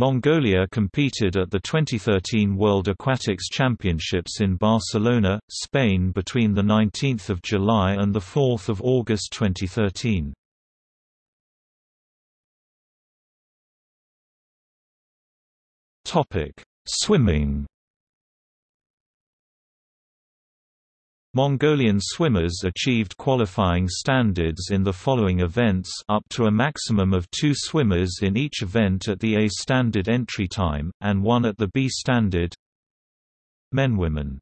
Mongolia competed at the 2013 World Aquatics Championships in Barcelona, Spain between 19 July and 4 August 2013. Swimming Mongolian swimmers achieved qualifying standards in the following events up to a maximum of two swimmers in each event at the A standard entry time, and one at the B standard. Men Women